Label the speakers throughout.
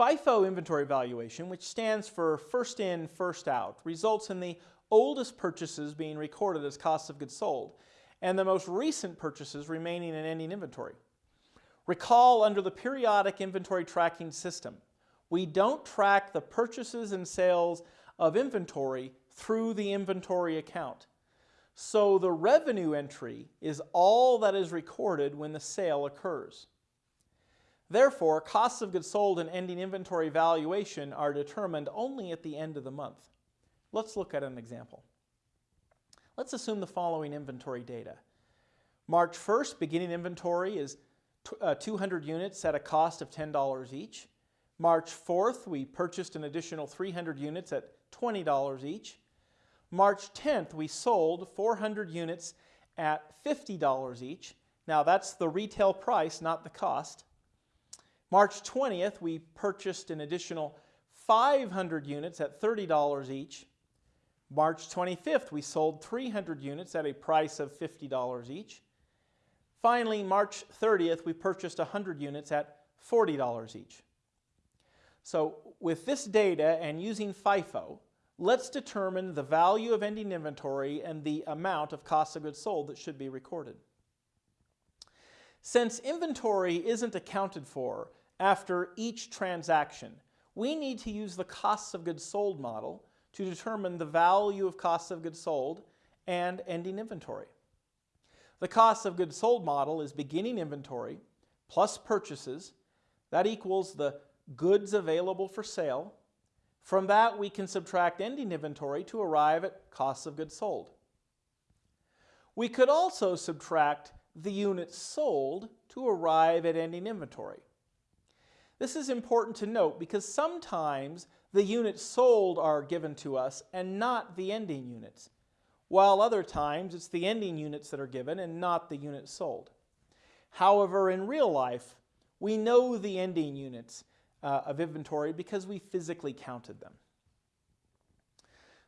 Speaker 1: FIFO inventory valuation, which stands for first in, first out, results in the oldest purchases being recorded as cost of goods sold and the most recent purchases remaining in ending inventory. Recall under the periodic inventory tracking system, we don't track the purchases and sales of inventory through the inventory account. So the revenue entry is all that is recorded when the sale occurs. Therefore, costs of goods sold and ending inventory valuation are determined only at the end of the month. Let's look at an example. Let's assume the following inventory data. March 1st, beginning inventory is uh, 200 units at a cost of $10 each. March 4th, we purchased an additional 300 units at $20 each. March 10th, we sold 400 units at $50 each. Now that's the retail price, not the cost. March 20th, we purchased an additional 500 units at $30 each. March 25th, we sold 300 units at a price of $50 each. Finally, March 30th, we purchased 100 units at $40 each. So with this data and using FIFO, let's determine the value of ending inventory and the amount of cost of goods sold that should be recorded. Since inventory isn't accounted for after each transaction, we need to use the costs of goods sold model to determine the value of costs of goods sold and ending inventory. The cost of goods sold model is beginning inventory plus purchases. That equals the goods available for sale from that, we can subtract ending inventory to arrive at costs of goods sold. We could also subtract the units sold to arrive at ending inventory. This is important to note because sometimes the units sold are given to us and not the ending units, while other times it's the ending units that are given and not the units sold. However, in real life, we know the ending units uh, of inventory because we physically counted them.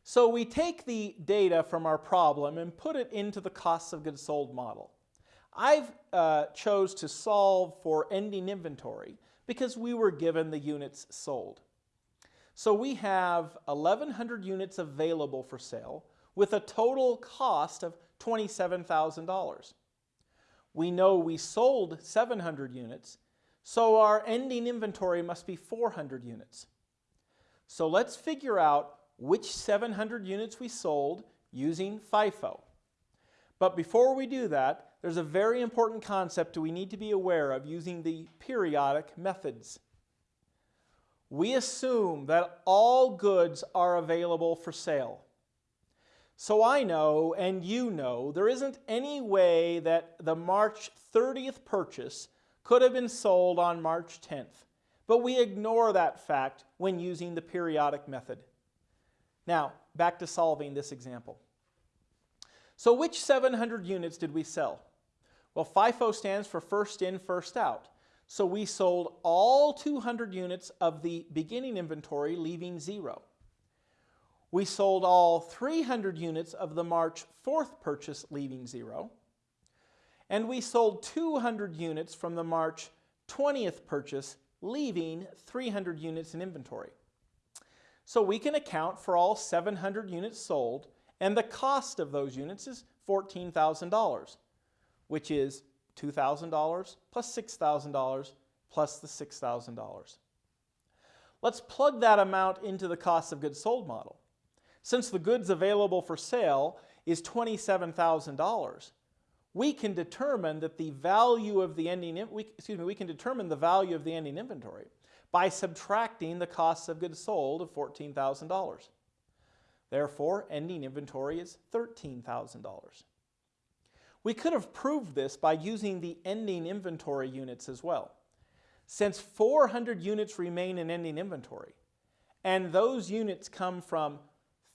Speaker 1: So we take the data from our problem and put it into the cost of goods sold model. I've uh, chose to solve for ending inventory because we were given the units sold. So we have 1,100 units available for sale with a total cost of $27,000. We know we sold 700 units so our ending inventory must be 400 units. So let's figure out which 700 units we sold using FIFO. But before we do that, there's a very important concept we need to be aware of using the periodic methods. We assume that all goods are available for sale. So I know, and you know, there isn't any way that the March 30th purchase could have been sold on March 10th, but we ignore that fact when using the periodic method. Now, back to solving this example. So which 700 units did we sell? Well, FIFO stands for first in, first out. So we sold all 200 units of the beginning inventory, leaving zero. We sold all 300 units of the March 4th purchase, leaving zero and we sold 200 units from the March 20th purchase, leaving 300 units in inventory. So we can account for all 700 units sold, and the cost of those units is $14,000, which is $2,000 plus $6,000 plus the $6,000. Let's plug that amount into the cost of goods sold model. Since the goods available for sale is $27,000, we can determine that the value of the ending, we, excuse me, we can determine the value of the ending inventory by subtracting the cost of goods sold of $14,000. Therefore, ending inventory is $13,000. We could have proved this by using the ending inventory units as well. Since 400 units remain in ending inventory, and those units come from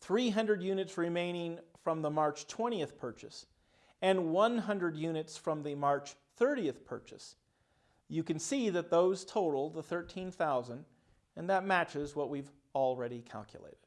Speaker 1: 300 units remaining from the March 20th purchase, and 100 units from the March 30th purchase. You can see that those total the 13,000 and that matches what we've already calculated.